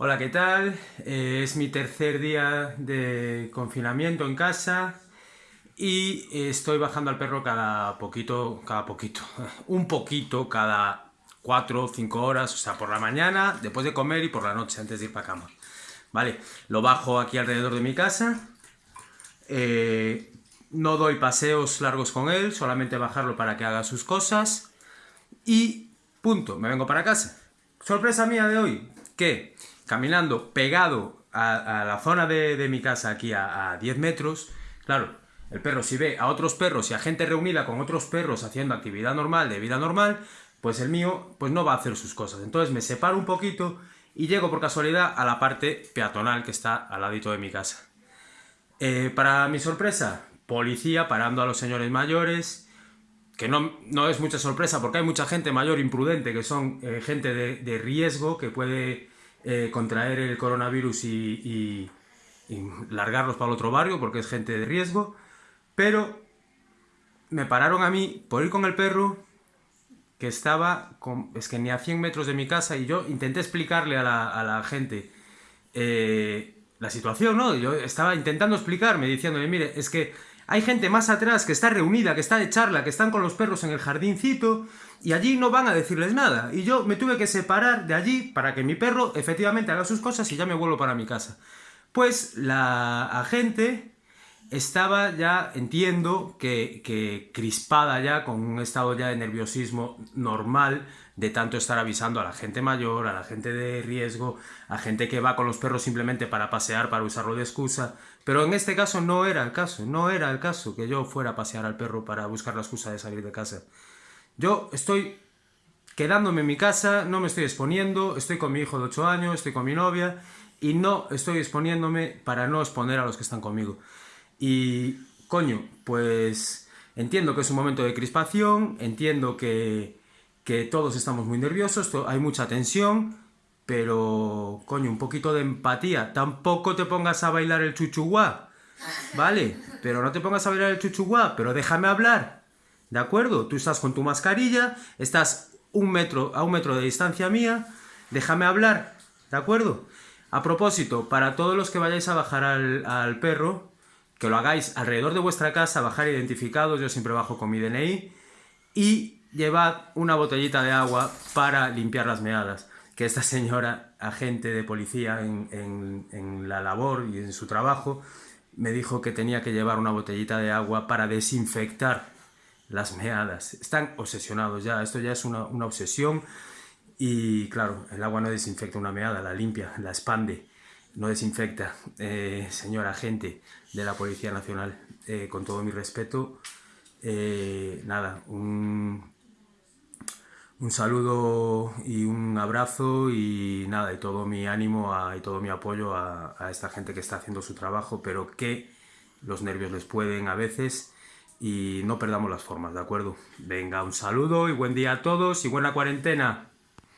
Hola, ¿qué tal? Eh, es mi tercer día de confinamiento en casa y estoy bajando al perro cada poquito, cada poquito, un poquito cada cuatro o cinco horas, o sea, por la mañana, después de comer y por la noche, antes de ir para cama. Vale, lo bajo aquí alrededor de mi casa, eh, no doy paseos largos con él, solamente bajarlo para que haga sus cosas y punto, me vengo para casa. Sorpresa mía de hoy, que caminando pegado a, la zona de, mi casa, aquí a, 10 metros, claro, el perro si ve a otros perros y a gente reunida con otros perros haciendo actividad normal, de vida normal, pues el mío pues no va a hacer sus cosas. Entonces me separo un poquito y llego por casualidad a la parte peatonal que está al ladito de mi casa. Eh, para mi sorpresa, policía parando a los señores mayores, que no, no, es mucha sorpresa porque hay mucha gente mayor imprudente, que son eh, gente de riesgo, que puede eh, contraer el coronavirus y, largarlos para el otro barrio porque es gente de riesgo, pero me pararon a mí por ir con el perro que estaba, es que ni a 100 metros de mi casa y yo intenté explicarle a la, gente eh, la situación, ¿no? Yo estaba intentando explicarme, diciéndole, mire, es que hay gente más atrás que está reunida, que está de charla, que están con los perros en el jardincito y allí no van a decirles nada. Y yo me tuve que separar de allí para que mi perro efectivamente haga sus cosas y ya me vuelvo para mi casa. Pues la agente estaba ya, entiendo, que, que, crispada ya, con un estado ya de nerviosismo normal, de tanto estar avisando a la gente mayor, a la gente de riesgo, a gente que va con los perros simplemente para pasear, para usarlo de excusa. Pero en este caso no era el caso, no era el caso que yo fuera a pasear al perro para buscar la excusa de salir de casa. Yo estoy quedándome en mi casa, no me estoy exponiendo, estoy con mi hijo de 8 años, estoy con mi novia, y no estoy exponiéndome para no exponer a los que están conmigo. Y, coño, pues entiendo que es un momento de crispación, entiendo que, que todos estamos muy nerviosos, hay mucha tensión, pero, coño, un poquito de empatía. Tampoco te pongas a bailar el chuchuguá, ¿vale? Pero no te pongas a bailar el chuchuguá, pero déjame hablar, ¿de acuerdo? Tú estás con tu mascarilla, estás un metro, a un metro de distancia mía, déjame hablar, ¿de acuerdo? A propósito, para todos los que vayáis a bajar al perro, que lo hagáis alrededor de vuestra casa, bajar identificados, yo siempre bajo con mi DNI, y llevad una botellita de agua para limpiar las meadas, que esta señora, agente de policía en, en la labor y en su trabajo, me dijo que tenía que llevar una botellita de agua para desinfectar las meadas. Están obsesionados ya, esto ya es una, una obsesión y claro, el agua no desinfecta una meada, la limpia, la expande no desinfecta. Eh, señora agente de la Policía Nacional, eh, con todo mi respeto, eh, nada, un, un, saludo y un abrazo y nada, y todo mi ánimo y todo mi apoyo a, a, esta gente que está haciendo su trabajo, pero que los nervios les pueden a veces y no perdamos las formas, ¿de acuerdo? Venga, un saludo y buen día a todos y buena cuarentena.